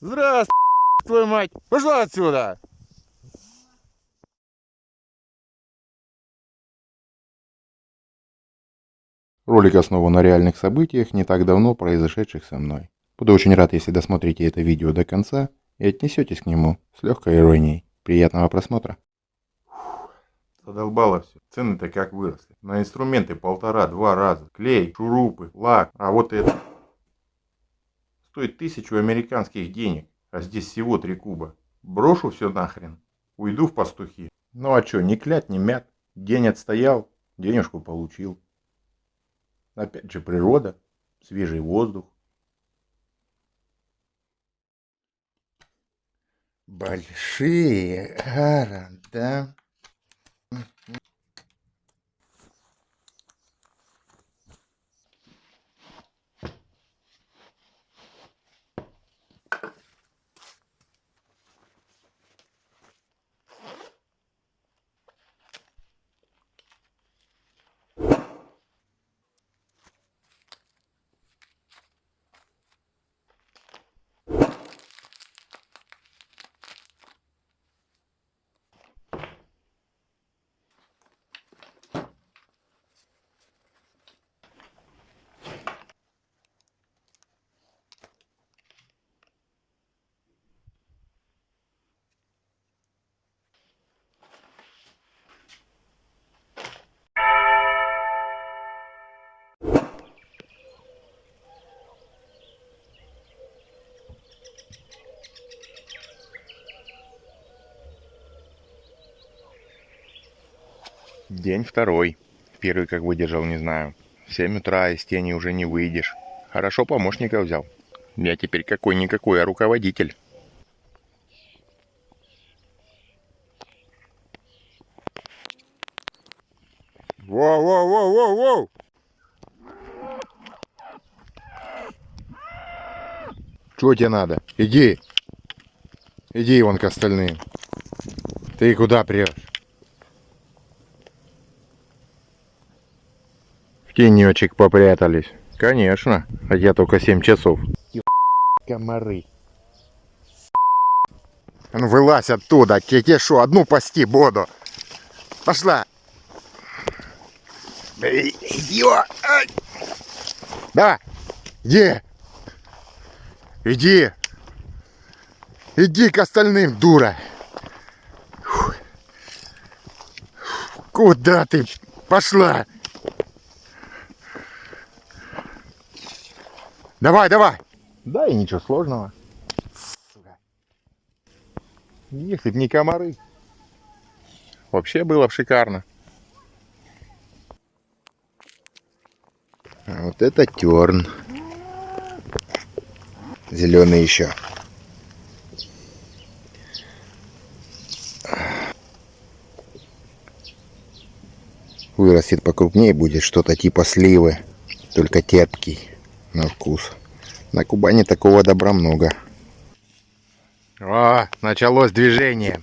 Здравствуй, твою мать! Пошла отсюда! Ролик основан на реальных событиях, не так давно произошедших со мной. Буду очень рад, если досмотрите это видео до конца и отнесетесь к нему с легкой иронией. Приятного просмотра. Задолбало все. Цены-то как выросли. На инструменты полтора-два раза. Клей, шурупы, лак. А вот это стоит тысячу американских денег. А здесь всего три куба. Брошу все нахрен. Уйду в пастухи. Ну а что, не клять, не мят. День отстоял, денежку получил. Опять же природа, свежий воздух. Большие города. День второй. Первый как выдержал, не знаю. В 7 утра из тени уже не выйдешь. Хорошо помощника взял. Я теперь какой-никакой, а руководитель. Воу-воу-воу-воу-воу! Чего тебе надо? Иди. Иди вон к остальным. Ты куда прешь? В тенечек попрятались. Конечно, хотя только 7 часов. Комары. А ну вылазь оттуда, тебе шо, одну пасти буду. Пошла. Давай, иди. Иди. Иди к остальным, дура. Куда ты пошла? Давай, давай. Да и ничего сложного. Если б не комары. Вообще было бы шикарно. А вот это терн. Зеленый еще. Вырастет покрупнее, будет что-то типа сливы, только терпкий на вкус. На Кубани такого добра много. О, началось движение.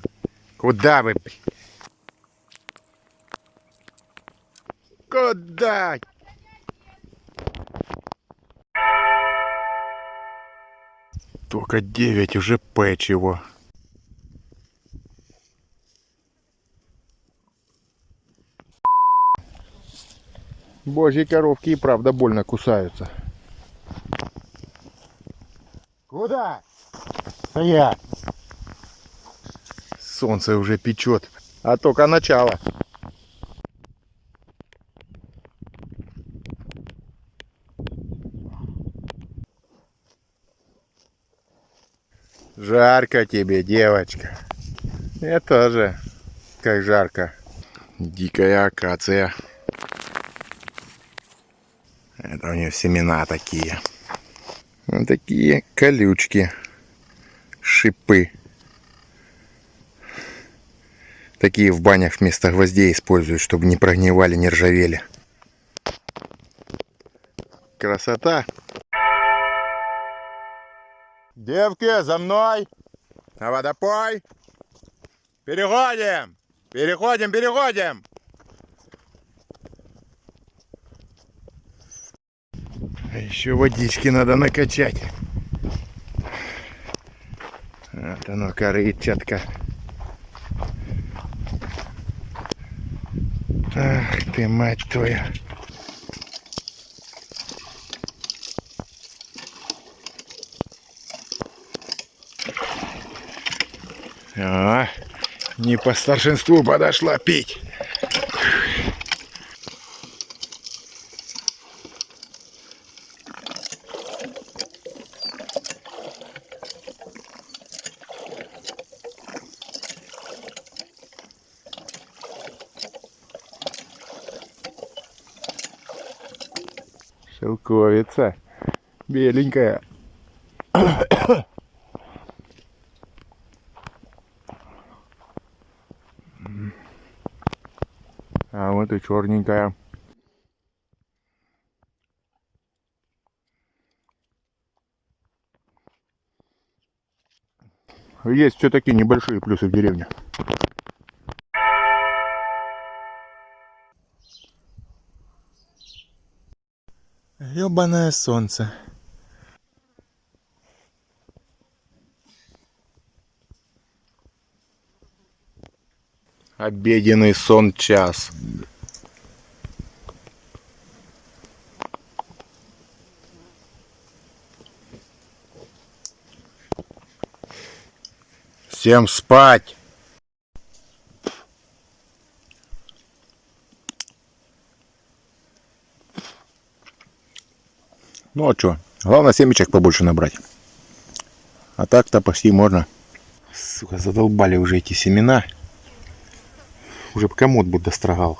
Куда вы? Куда? Только 9 уже печиво. Божьи коровки и правда больно кусаются. Куда? Стоять! Солнце уже печет, а только начало. Жарко тебе, девочка. Мне тоже. Как жарко. Дикая акация. Это у нее семена такие. Вот такие колючки. Шипы. Такие в банях вместо гвоздей используют, чтобы не прогнивали, не ржавели. Красота. Девки, за мной! На водопой! Переходим! Переходим, переходим! Еще водички надо накачать. Вот оно, корычатка. Ах ты, мать твою. А, не по старшинству подошла пить. Шелковица. Беленькая. А вот и черненькая. Есть все-таки небольшие плюсы в деревне. Ёбаное солнце. Обеденный сон час. Всем спать! Ну а что? Главное семечек побольше набрать. А так-то почти можно. Сука, задолбали уже эти семена. Уже бы комод бы дострогал.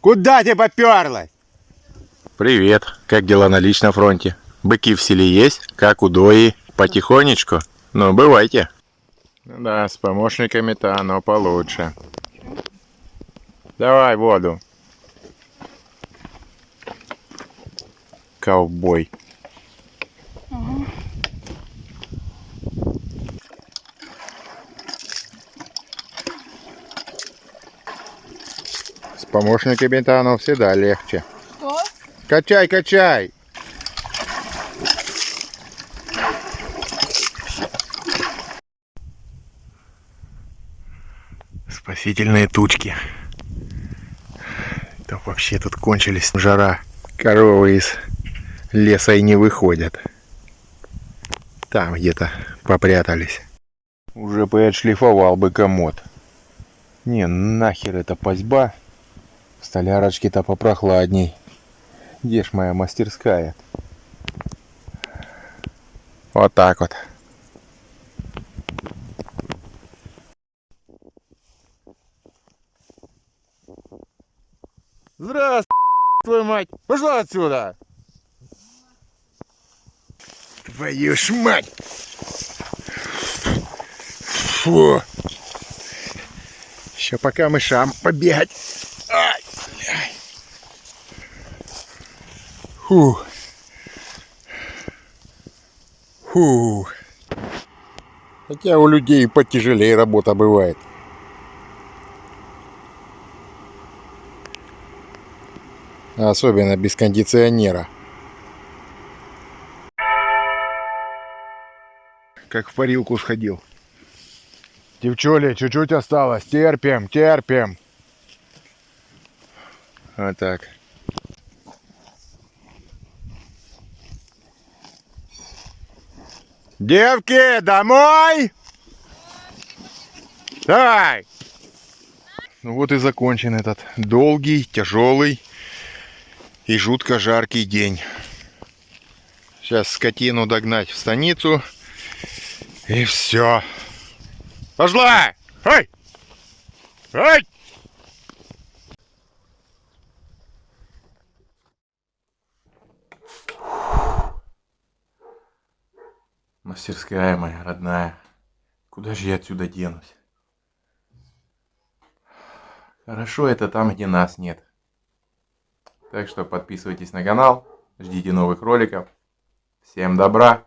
Куда ты поперлась? Привет. Как дела на личном фронте? Быки в селе есть? Как удои? Потихонечку? Ну, бывайте. Ну да, с помощниками-то оно получше. Давай воду. Ковбой. С помощниками-то оно всегда легче. Что? Качай, качай! Спасительные тучки. Да вообще тут кончились жара. Коровы из леса и не выходят. Там где-то попрятались. Уже бы отшлифовал бы комод. Не, нахер эта пасьба. В столярочке-то попрохладней. Где ж моя мастерская? Вот так вот. Здравствуй, твою мать! Пошла отсюда! Твою ж мать! Фу! Еще пока мышам побегать. Ай. Фу. Фу. Хотя у людей потяжелее работа бывает. Особенно без кондиционера. Как в парилку сходил. Девчули, чуть-чуть осталось. Терпим, терпим. Вот так. Девки, домой! Давай! Ну вот и закончен этот долгий, тяжелый и жутко жаркий день. Сейчас скотину догнать в станицу. И все. Пошла! Эй! Эй! Мастерская моя родная. Куда же я отсюда денусь? Хорошо это там, где нас нет. Так что подписывайтесь на канал, ждите новых роликов. Всем добра!